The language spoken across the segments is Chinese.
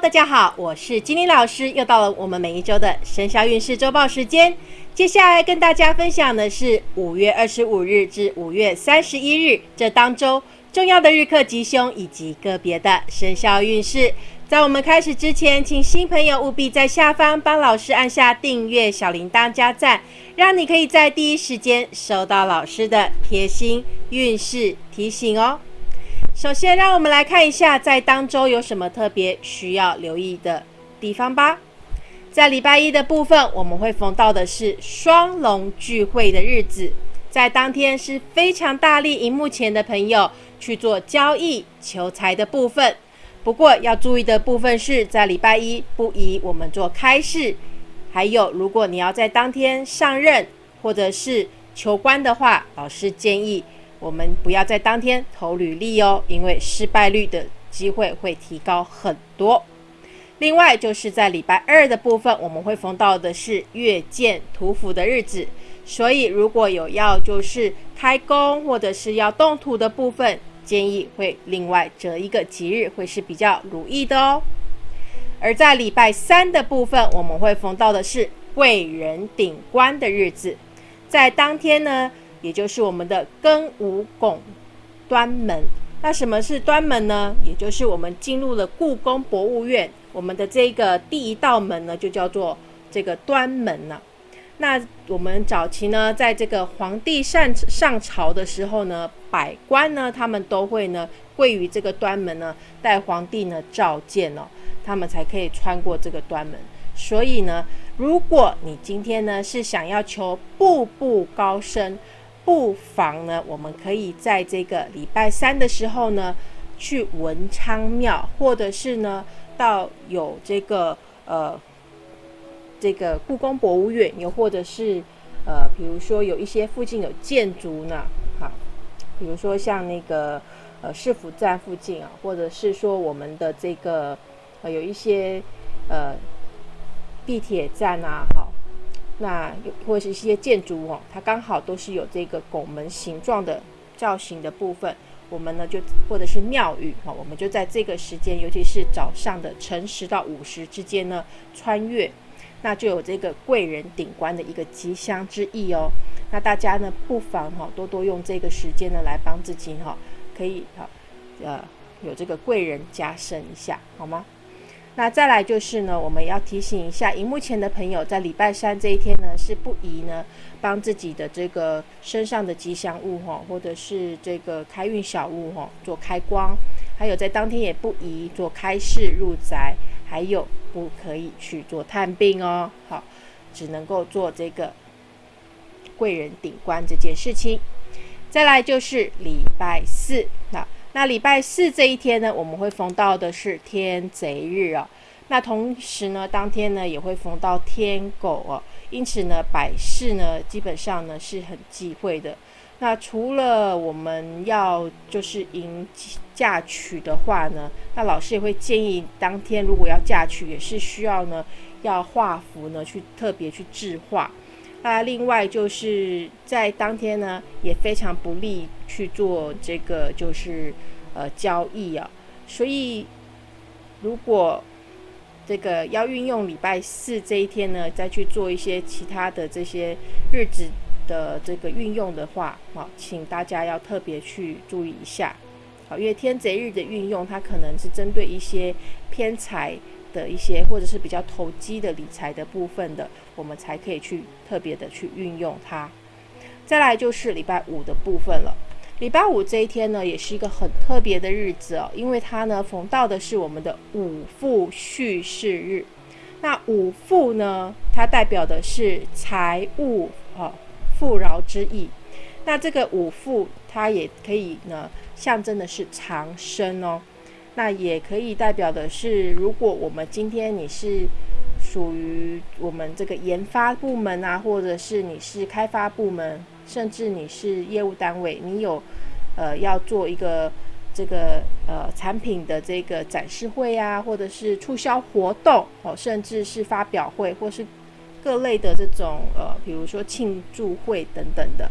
大家好，我是金玲老师，又到了我们每一周的生肖运势周报时间。接下来跟大家分享的是五月二十五日至五月三十一日这当周重要的日课吉凶以及个别的生肖运势。在我们开始之前，请新朋友务必在下方帮老师按下订阅、小铃铛加赞，让你可以在第一时间收到老师的贴心运势提醒哦。首先，让我们来看一下在当周有什么特别需要留意的地方吧。在礼拜一的部分，我们会逢到的是双龙聚会的日子，在当天是非常大力荧幕前的朋友去做交易求财的部分。不过要注意的部分是在礼拜一不宜我们做开市，还有如果你要在当天上任或者是求官的话，老师建议。我们不要在当天投履历哦，因为失败率的机会会提高很多。另外，就是在礼拜二的部分，我们会逢到的是月见土府的日子，所以如果有要就是开工或者是要动土的部分，建议会另外择一个吉日，会是比较如意的哦。而在礼拜三的部分，我们会逢到的是贵人顶官的日子，在当天呢。也就是我们的庚午拱端门，那什么是端门呢？也就是我们进入了故宫博物院，我们的这个第一道门呢，就叫做这个端门了。那我们早期呢，在这个皇帝上上朝的时候呢，百官呢，他们都会呢跪于这个端门呢，带皇帝呢召见哦，他们才可以穿过这个端门。所以呢，如果你今天呢是想要求步步高升，不妨呢，我们可以在这个礼拜三的时候呢，去文昌庙，或者是呢，到有这个呃，这个故宫博物院，又或者是呃，比如说有一些附近有建筑呢，好，比如说像那个呃市府站附近啊，或者是说我们的这个呃有一些呃地铁站啊，好。那或是一些建筑哦，它刚好都是有这个拱门形状的造型的部分，我们呢就或者是庙宇哈，我们就在这个时间，尤其是早上的晨时到午时之间呢穿越，那就有这个贵人顶冠的一个吉祥之意哦。那大家呢不妨哈多多用这个时间呢来帮自己哈，可以哈呃有这个贵人加深一下好吗？那再来就是呢，我们要提醒一下荧幕前的朋友，在礼拜三这一天呢，是不宜呢帮自己的这个身上的吉祥物哈，或者是这个开运小物哈做开光，还有在当天也不宜做开市入宅，还有不可以去做探病哦，好，只能够做这个贵人顶冠这件事情。再来就是礼拜四那。那礼拜四这一天呢，我们会逢到的是天贼日啊。那同时呢，当天呢也会逢到天狗哦。因此呢，百事呢基本上呢是很忌讳的。那除了我们要就是迎嫁娶的话呢，那老师也会建议当天如果要嫁娶，也是需要呢要画符呢去特别去制画。那另外就是在当天呢，也非常不利去做这个就是呃交易啊。所以如果这个要运用礼拜四这一天呢，再去做一些其他的这些日子的这个运用的话，好，请大家要特别去注意一下。好，因为天贼日的运用，它可能是针对一些偏财。的一些或者是比较投机的理财的部分的，我们才可以去特别的去运用它。再来就是礼拜五的部分了。礼拜五这一天呢，也是一个很特别的日子哦，因为它呢逢到的是我们的五富叙事日。那五富呢，它代表的是财务啊富饶之意。那这个五富，它也可以呢象征的是长生哦。那也可以代表的是，如果我们今天你是属于我们这个研发部门啊，或者是你是开发部门，甚至你是业务单位，你有呃要做一个这个呃产品的这个展示会啊，或者是促销活动哦，甚至是发表会，或是各类的这种呃，比如说庆祝会等等的，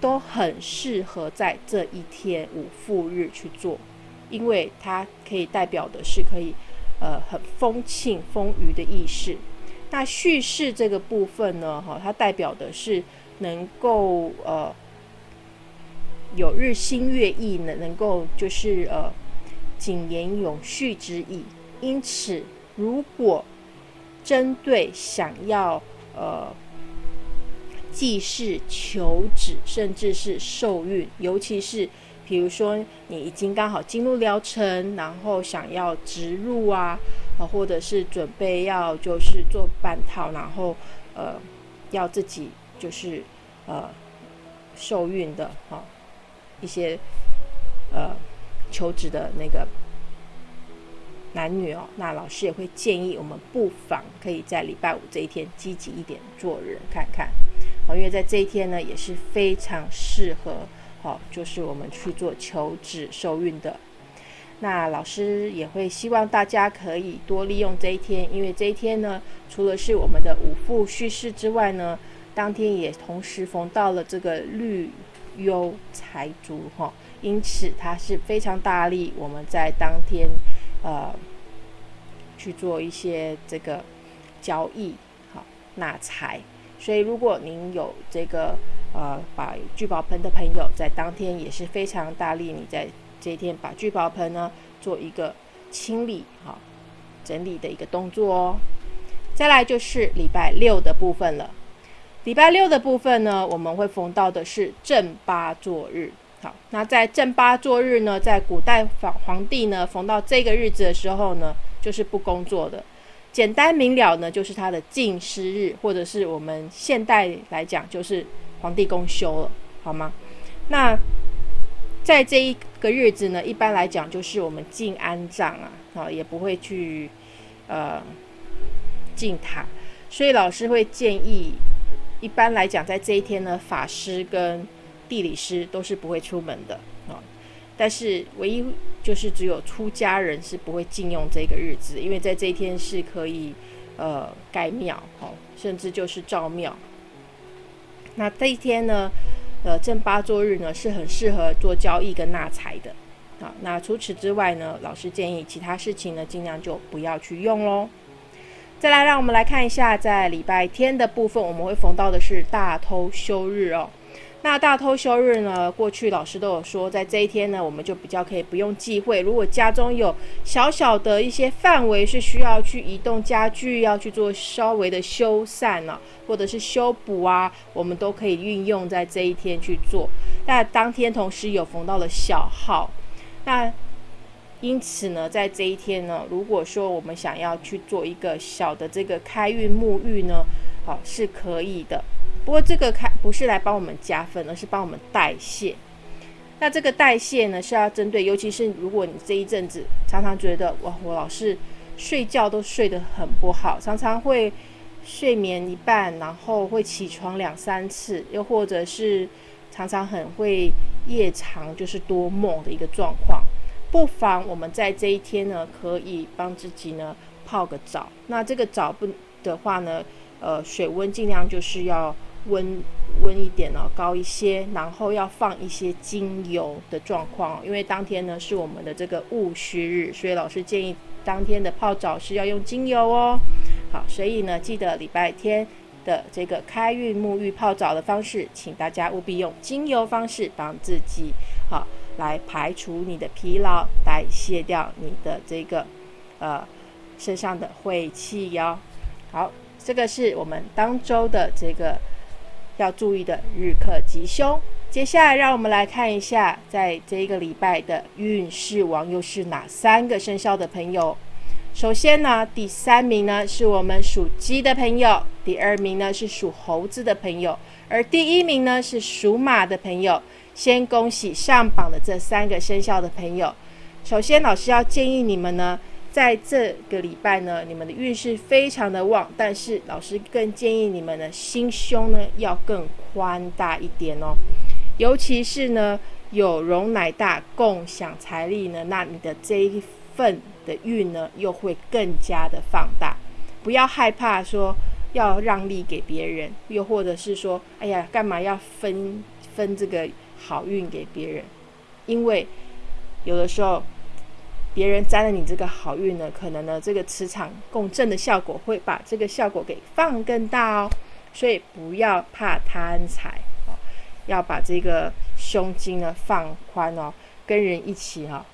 都很适合在这一天五富日去做。因为它可以代表的是可以呃很风庆丰腴的意识。那叙事这个部分呢，哈，它代表的是能够呃有日新月异，能能够就是呃谨言永续之意。因此，如果针对想要呃祭祀、求子，甚至是受孕，尤其是比如说你已经刚好进入疗程，然后想要植入啊，啊，或者是准备要就是做半套，然后呃要自己就是呃受孕的哈一些呃求职的那个。男女哦，那老师也会建议我们不妨可以在礼拜五这一天积极一点做人看看，哦，因为在这一天呢也是非常适合，哦，就是我们去做求子受孕的。那老师也会希望大家可以多利用这一天，因为这一天呢，除了是我们的五父叙事之外呢，当天也同时逢到了这个绿幽财主哈，因此它是非常大力我们在当天。呃，去做一些这个交易，好纳财。所以，如果您有这个呃把聚宝盆的朋友，在当天也是非常大力，你在这一天把聚宝盆呢做一个清理、好整理的一个动作哦。再来就是礼拜六的部分了。礼拜六的部分呢，我们会逢到的是正八座日。好，那在正八座日呢，在古代皇皇帝呢逢到这个日子的时候呢，就是不工作的。简单明了呢，就是他的禁师日，或者是我们现代来讲，就是皇帝公休了，好吗？那在这一个日子呢，一般来讲就是我们进安葬啊，啊，也不会去呃进塔，所以老师会建议，一般来讲，在这一天呢，法师跟地理师都是不会出门的啊，但是唯一就是只有出家人是不会禁用这个日子，因为在这一天是可以呃盖庙哦，甚至就是照庙。那这一天呢，呃正八作日呢是很适合做交易跟纳财的好。那除此之外呢，老师建议其他事情呢尽量就不要去用喽。再来，让我们来看一下在礼拜天的部分，我们会逢到的是大偷休日哦。那大偷休日呢？过去老师都有说，在这一天呢，我们就比较可以不用忌讳。如果家中有小小的一些范围是需要去移动家具，要去做稍微的修缮呢，或者是修补啊，我们都可以运用在这一天去做。那当天同时有逢到了小号，那因此呢，在这一天呢，如果说我们想要去做一个小的这个开运沐浴呢，好是可以的。不过这个开不是来帮我们加分，而是帮我们代谢。那这个代谢呢，是要针对，尤其是如果你这一阵子常常觉得哇，我老是睡觉都睡得很不好，常常会睡眠一半，然后会起床两三次，又或者是常常很会夜长，就是多梦的一个状况。不妨我们在这一天呢，可以帮自己呢泡个澡。那这个澡不的话呢，呃，水温尽量就是要。温温一点哦，高一些，然后要放一些精油的状况，因为当天呢是我们的这个戊戌日，所以老师建议当天的泡澡是要用精油哦。好，所以呢记得礼拜天的这个开运沐浴泡澡的方式，请大家务必用精油方式帮自己好来排除你的疲劳，代谢掉你的这个呃身上的晦气哟。好，这个是我们当周的这个。要注意的日课吉凶。接下来，让我们来看一下，在这一个礼拜的运势王又是哪三个生肖的朋友。首先呢，第三名呢是我们属鸡的朋友，第二名呢是属猴子的朋友，而第一名呢是属马的朋友。先恭喜上榜的这三个生肖的朋友。首先，老师要建议你们呢。在这个礼拜呢，你们的运势非常的旺，但是老师更建议你们的心胸呢要更宽大一点哦。尤其是呢有容乃大，共享财力呢，那你的这一份的运呢又会更加的放大。不要害怕说要让利给别人，又或者是说，哎呀，干嘛要分分这个好运给别人？因为有的时候。别人沾了你这个好运呢，可能呢这个磁场共振的效果会把这个效果给放更大哦。所以不要怕贪财哦，要把这个胸襟呢放宽哦，跟人一起哈，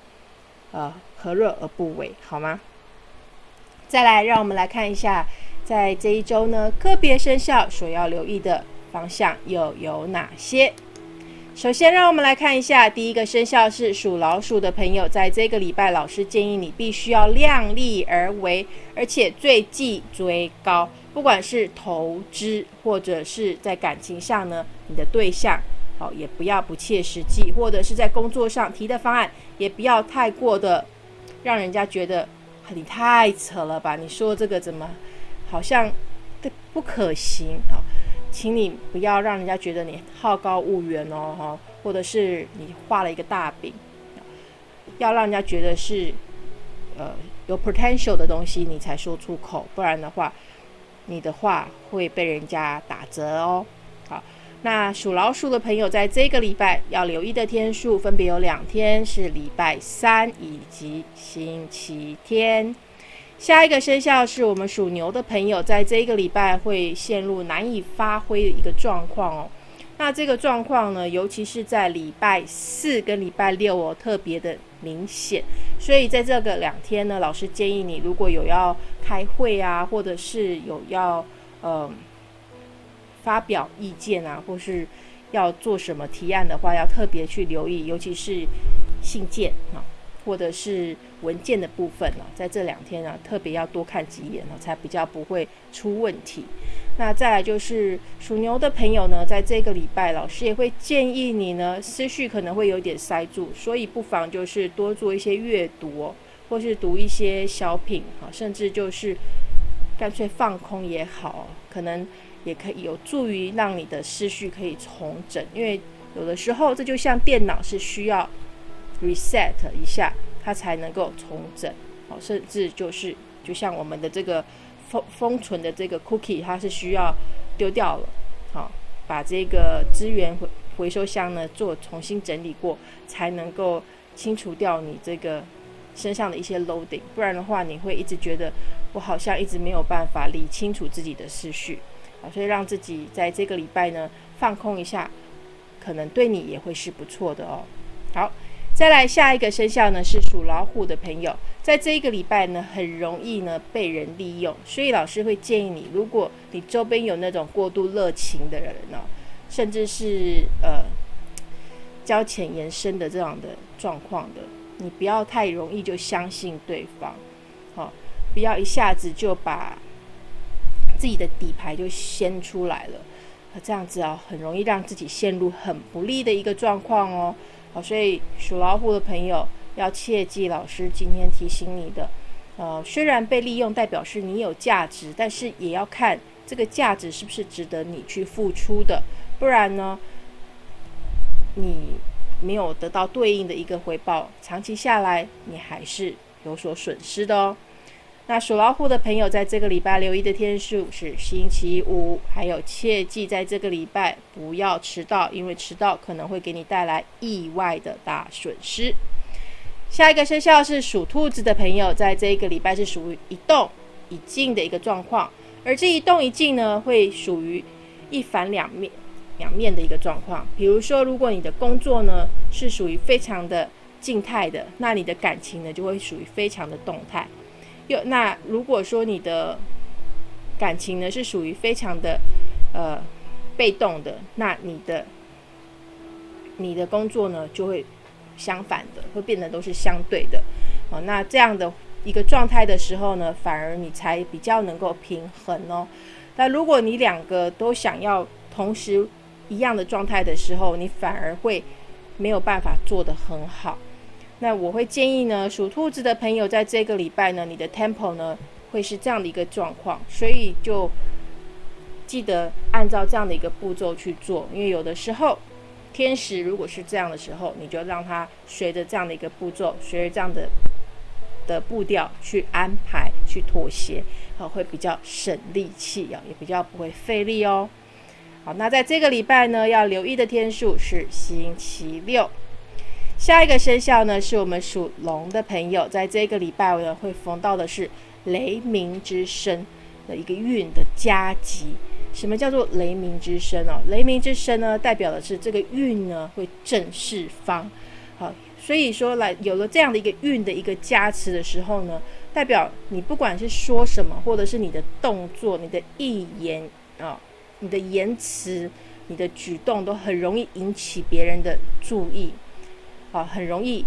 呃和乐而不为，好吗？再来，让我们来看一下，在这一周呢，个别生肖所要留意的方向又有哪些？首先，让我们来看一下，第一个生肖是属老鼠的朋友，在这个礼拜，老师建议你必须要量力而为，而且最忌追高。不管是投资或者是在感情上呢，你的对象，好也不要不切实际，或者是在工作上提的方案，也不要太过的让人家觉得你太扯了吧？你说这个怎么好像不可行啊？请你不要让人家觉得你好高骛远哦，哈，或者是你画了一个大饼，要让人家觉得是呃有 potential 的东西，你才说出口，不然的话，你的话会被人家打折哦。好，那属老鼠的朋友在这个礼拜要留意的天数分别有两天，是礼拜三以及星期天。下一个生肖是我们属牛的朋友，在这一个礼拜会陷入难以发挥的一个状况哦。那这个状况呢，尤其是在礼拜四跟礼拜六哦，特别的明显。所以在这个两天呢，老师建议你，如果有要开会啊，或者是有要呃发表意见啊，或是要做什么提案的话，要特别去留意，尤其是信件啊。或者是文件的部分呢，在这两天呢，特别要多看几眼呢，才比较不会出问题。那再来就是属牛的朋友呢，在这个礼拜，老师也会建议你呢，思绪可能会有点塞住，所以不妨就是多做一些阅读，或是读一些小品哈，甚至就是干脆放空也好，可能也可以有助于让你的思绪可以重整，因为有的时候这就像电脑是需要。Reset 一下，它才能够重整，好，甚至就是就像我们的这个封封存的这个 cookie，它是需要丢掉了，好，把这个资源回回收箱呢做重新整理过，才能够清除掉你这个身上的一些 loading，不然的话，你会一直觉得我好像一直没有办法理清楚自己的思绪，啊，所以让自己在这个礼拜呢放空一下，可能对你也会是不错的哦，好。再来下一个生肖呢，是属老虎的朋友，在这一个礼拜呢，很容易呢被人利用，所以老师会建议你，如果你周边有那种过度热情的人呢，甚至是呃交浅言深的这样的状况的，你不要太容易就相信对方，好，不要一下子就把自己的底牌就掀出来了，这样子啊，很容易让自己陷入很不利的一个状况哦。好，所以属老虎的朋友要切记，老师今天提醒你的，呃，虽然被利用代表是你有价值，但是也要看这个价值是不是值得你去付出的，不然呢，你没有得到对应的一个回报，长期下来你还是有所损失的哦。那属老虎的朋友，在这个礼拜留意的天数是星期五，还有切记在这个礼拜不要迟到，因为迟到可能会给你带来意外的大损失。下一个生肖是属兔子的朋友，在这一个礼拜是属于一动一静的一个状况，而这一动一静呢，会属于一反两面两面的一个状况。比如说，如果你的工作呢是属于非常的静态的，那你的感情呢就会属于非常的动态。有那如果说你的感情呢是属于非常的呃被动的，那你的你的工作呢就会相反的，会变得都是相对的哦。那这样的一个状态的时候呢，反而你才比较能够平衡哦。那如果你两个都想要同时一样的状态的时候，你反而会没有办法做得很好。那我会建议呢，属兔子的朋友在这个礼拜呢，你的 Temple 呢会是这样的一个状况，所以就记得按照这样的一个步骤去做。因为有的时候天使如果是这样的时候，你就让它随着这样的一个步骤，随着这样的的步调去安排、去妥协，啊，会比较省力气啊，也比较不会费力哦。好，那在这个礼拜呢，要留意的天数是星期六。下一个生肖呢，是我们属龙的朋友，在这个礼拜呢会逢到的是雷鸣之声的一个运的加急。什么叫做雷鸣之声哦？雷鸣之声呢，代表的是这个运呢会正四方。好，所以说来有了这样的一个运的一个加持的时候呢，代表你不管是说什么，或者是你的动作、你的意言啊、你的言辞、你的举动，都很容易引起别人的注意。啊，很容易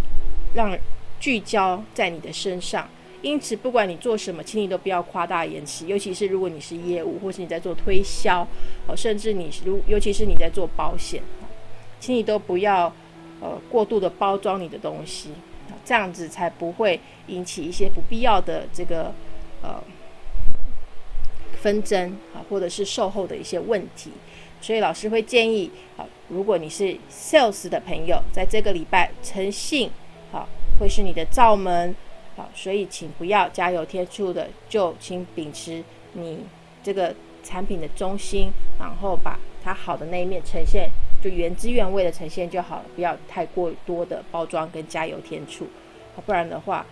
让聚焦在你的身上，因此不管你做什么，请你都不要夸大言辞，尤其是如果你是业务，或是你在做推销，哦，甚至你如尤其是你在做保险，请你都不要呃过度的包装你的东西，这样子才不会引起一些不必要的这个呃纷争啊，或者是售后的一些问题。所以老师会建议，好，如果你是 sales 的朋友，在这个礼拜诚信，好，会是你的罩门，好，所以请不要加油添醋的，就请秉持你这个产品的中心，然后把它好的那一面呈现，就原汁原味的呈现就好了，不要太过多的包装跟加油添醋，不然的话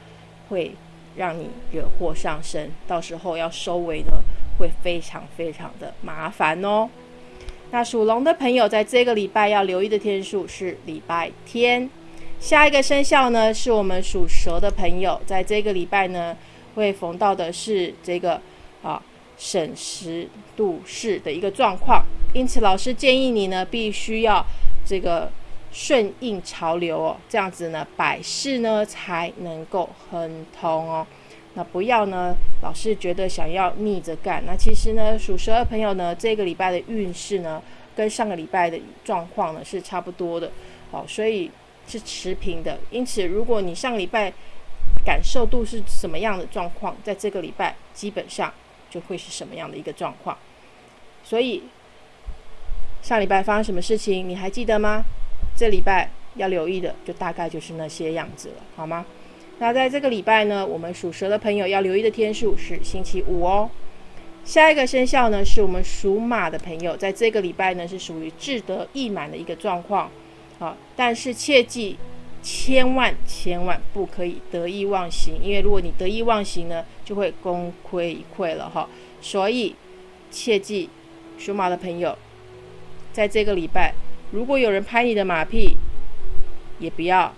会让你惹祸上身，到时候要收尾呢，会非常非常的麻烦哦。那属龙的朋友，在这个礼拜要留意的天数是礼拜天。下一个生肖呢，是我们属蛇的朋友，在这个礼拜呢，会逢到的是这个啊审时度势的一个状况。因此，老师建议你呢，必须要这个顺应潮流哦，这样子呢，百事呢才能够亨通哦。那不要呢，老是觉得想要逆着干。那其实呢，属蛇的朋友呢，这个礼拜的运势呢，跟上个礼拜的状况呢是差不多的，好，所以是持平的。因此，如果你上礼拜感受度是什么样的状况，在这个礼拜基本上就会是什么样的一个状况。所以上礼拜发生什么事情，你还记得吗？这礼拜要留意的，就大概就是那些样子了，好吗？那在这个礼拜呢，我们属蛇的朋友要留意的天数是星期五哦。下一个生肖呢，是我们属马的朋友，在这个礼拜呢是属于志得意满的一个状况，好，但是切记千万千万不可以得意忘形，因为如果你得意忘形呢，就会功亏一篑了哈。所以切记属马的朋友，在这个礼拜，如果有人拍你的马屁，也不要。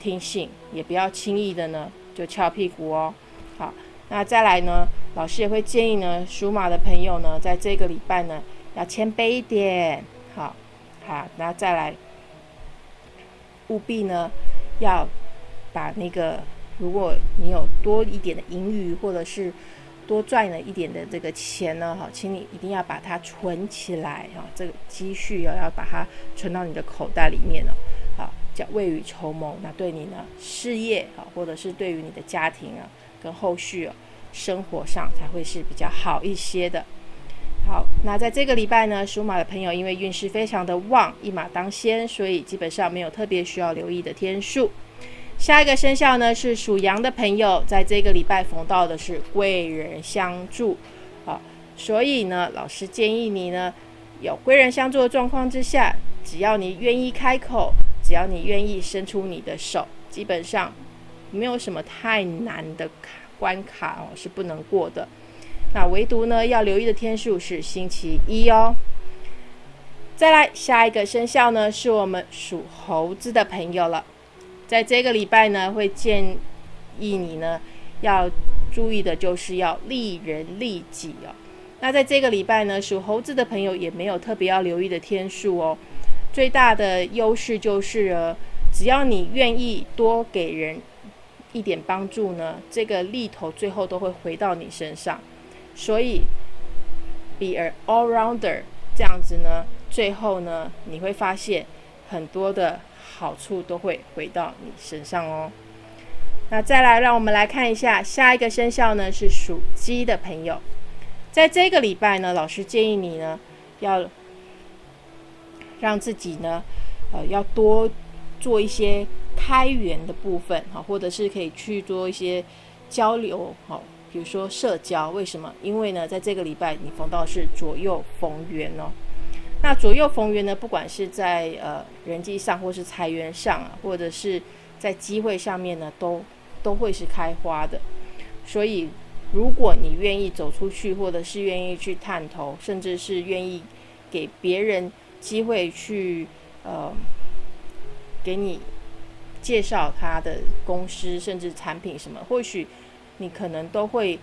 听信，也不要轻易的呢就翘屁股哦。好，那再来呢，老师也会建议呢，属马的朋友呢，在这个礼拜呢要谦卑一点。好，好，那再来，务必呢要把那个，如果你有多一点的盈余，或者是多赚了一点的这个钱呢，哈，请你一定要把它存起来啊，这个积蓄要要把它存到你的口袋里面了。叫未雨绸缪，那对你呢事业啊，或者是对于你的家庭啊，跟后续啊生活上才会是比较好一些的。好，那在这个礼拜呢，属马的朋友因为运势非常的旺，一马当先，所以基本上没有特别需要留意的天数。下一个生肖呢是属羊的朋友，在这个礼拜逢到的是贵人相助，啊，所以呢，老师建议你呢，有贵人相助的状况之下，只要你愿意开口。只要你愿意伸出你的手，基本上没有什么太难的关卡哦，是不能过的。那唯独呢，要留意的天数是星期一哦。再来下一个生肖呢，是我们属猴子的朋友了。在这个礼拜呢，会建议你呢要注意的就是要利人利己哦。那在这个礼拜呢，属猴子的朋友也没有特别要留意的天数哦。最大的优势就是，只要你愿意多给人一点帮助呢，这个力头最后都会回到你身上。所以，be a all rounder 这样子呢，最后呢，你会发现很多的好处都会回到你身上哦。那再来，让我们来看一下下一个生肖呢，是属鸡的朋友，在这个礼拜呢，老师建议你呢要。让自己呢，呃，要多做一些开源的部分，哈，或者是可以去做一些交流，哈，比如说社交。为什么？因为呢，在这个礼拜你逢到是左右逢源哦。那左右逢源呢，不管是在呃人际上，或是财源上啊，或者是在机会上面呢，都都会是开花的。所以，如果你愿意走出去，或者是愿意去探头，甚至是愿意给别人机会去呃给你介绍他的公司，甚至产品什么，或许你可能都会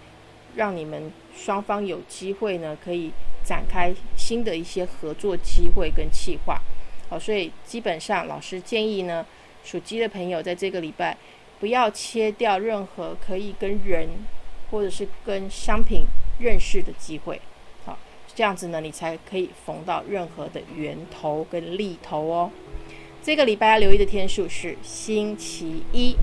让你们双方有机会呢，可以。展开新的一些合作机会跟计划，好，所以基本上老师建议呢，属鸡的朋友在这个礼拜不要切掉任何可以跟人或者是跟商品认识的机会，这样子呢，你才可以缝到任何的源头跟立头哦。这个礼拜要留意的天数是星期一。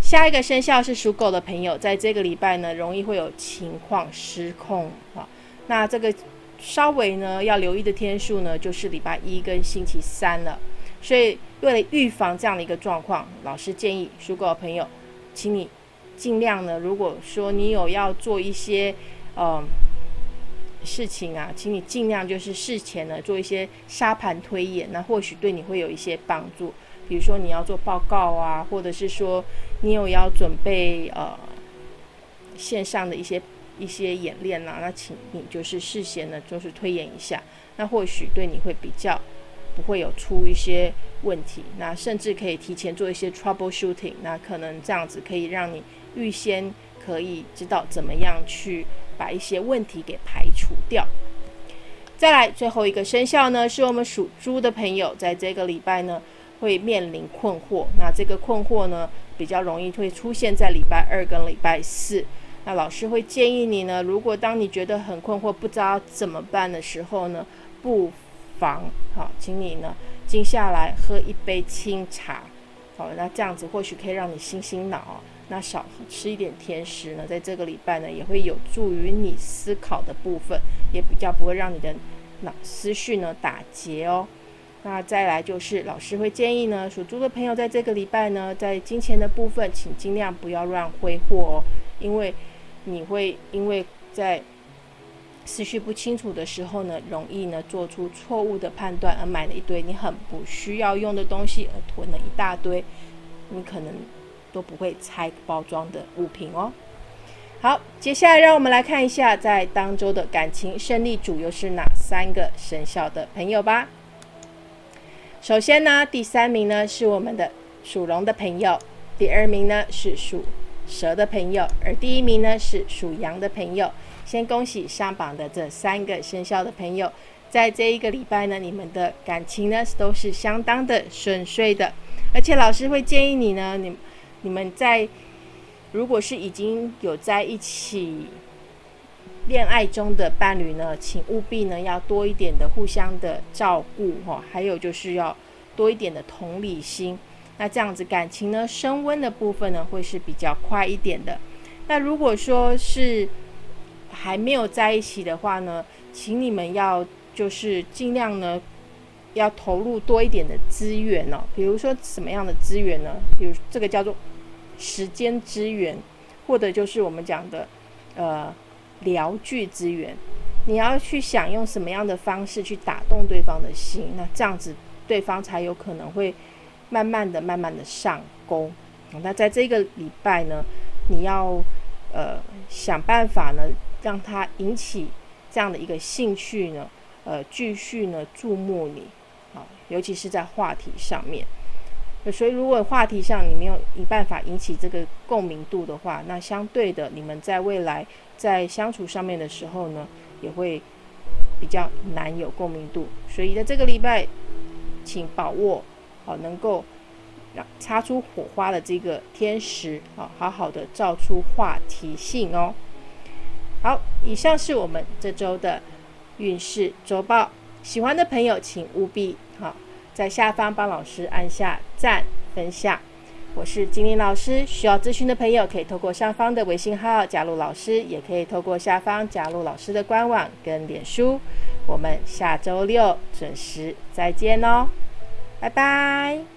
下一个生肖是属狗的朋友，在这个礼拜呢，容易会有情况失控啊，那这个。稍微呢要留意的天数呢，就是礼拜一跟星期三了。所以为了预防这样的一个状况，老师建议属狗的朋友，请你尽量呢，如果说你有要做一些呃事情啊，请你尽量就是事前呢做一些沙盘推演，那或许对你会有一些帮助。比如说你要做报告啊，或者是说你有要准备呃线上的一些。一些演练啦，那请你就是事先呢，就是推演一下，那或许对你会比较不会有出一些问题，那甚至可以提前做一些 trouble shooting，那可能这样子可以让你预先可以知道怎么样去把一些问题给排除掉。再来最后一个生肖呢，是我们属猪的朋友，在这个礼拜呢会面临困惑，那这个困惑呢比较容易会出现在礼拜二跟礼拜四。那老师会建议你呢，如果当你觉得很困惑、不知道怎么办的时候呢，不妨好，请你呢静下来喝一杯清茶，好，那这样子或许可以让你醒醒脑。那少吃一点甜食呢，在这个礼拜呢，也会有助于你思考的部分，也比较不会让你的脑思绪呢打结哦。那再来就是老师会建议呢，属猪的朋友在这个礼拜呢，在金钱的部分，请尽量不要乱挥霍哦，因为。你会因为在思绪不清楚的时候呢，容易呢做出错误的判断，而买了一堆你很不需要用的东西，而囤了一大堆你可能都不会拆包装的物品哦。好，接下来让我们来看一下在当周的感情胜利组又是哪三个生肖的朋友吧。首先呢，第三名呢是我们的属龙的朋友，第二名呢是属。蛇的朋友，而第一名呢是属羊的朋友。先恭喜上榜的这三个生肖的朋友，在这一个礼拜呢，你们的感情呢都是相当的顺遂的。而且老师会建议你呢，你你们在如果是已经有在一起恋爱中的伴侣呢，请务必呢要多一点的互相的照顾哈，还有就是要多一点的同理心。那这样子感情呢升温的部分呢会是比较快一点的。那如果说是还没有在一起的话呢，请你们要就是尽量呢要投入多一点的资源哦。比如说什么样的资源呢？比如这个叫做时间资源，或者就是我们讲的呃聊具资源。你要去想用什么样的方式去打动对方的心，那这样子对方才有可能会。慢慢的、慢慢的上钩。那在这个礼拜呢，你要呃想办法呢，让他引起这样的一个兴趣呢，呃，继续呢注目你，啊，尤其是在话题上面。所以，如果话题上你没有一办法引起这个共鸣度的话，那相对的，你们在未来在相处上面的时候呢，也会比较难有共鸣度。所以，在这个礼拜，请把握。好，能够让擦出火花的这个天时，好，好好的造出话题性哦。好，以上是我们这周的运势周报。喜欢的朋友，请务必在下方帮老师按下赞、分享。我是金玲老师，需要咨询的朋友可以透过上方的微信号加入老师，也可以透过下方加入老师的官网跟脸书。我们下周六准时再见哦。拜拜。